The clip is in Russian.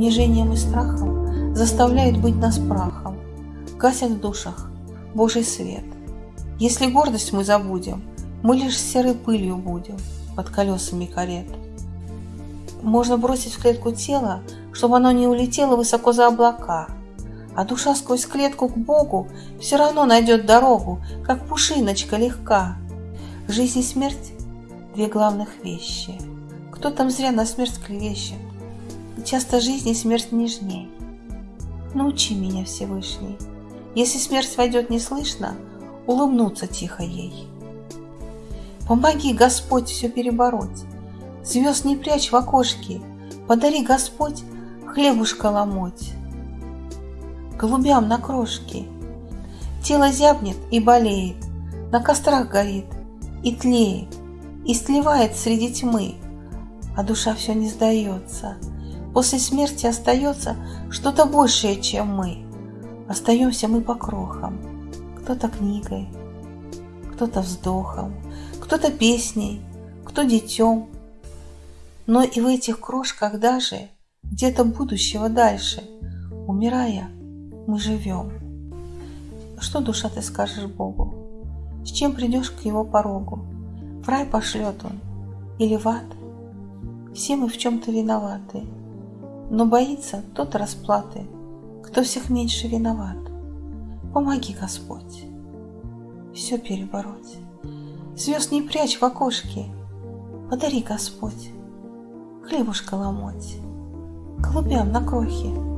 унижением и страхом заставляют быть нас прахом, гасят в душах Божий свет. Если гордость мы забудем, мы лишь серой пылью будем под колесами карет. Можно бросить в клетку тело, чтобы оно не улетело высоко за облака, а душа сквозь клетку к Богу все равно найдет дорогу, как пушиночка легка. Жизнь и смерть – две главных вещи. Кто там зря на смерть клевещет? Часто жизнь и смерть нежней. Научи меня, Всевышний, если смерть войдет неслышно, улыбнуться тихо ей. Помоги, Господь, все перебороть, Звезд не прячь в окошке, Подари, Господь, хлебушка ломоть. Голубям на крошке Тело зябнет и болеет, На кострах горит и тлеет, И сливает среди тьмы, А душа все не сдается. После смерти остается Что-то большее, чем мы. Остаемся мы по крохам, Кто-то книгой, кто-то вздохом, кто-то песней, кто детем. Но и в этих крошках даже где-то будущего дальше, умирая, мы живем. Что, душа, ты скажешь Богу? С чем придешь к его порогу? В рай пошлет он или в ад? Все мы в чем-то виноваты, но боится тот расплаты, кто всех меньше виноват. Помоги, Господь, все перебороть. Звезд не прячь в окошке, Подари, Господь, хлебушка ломоть, Голубям на крохи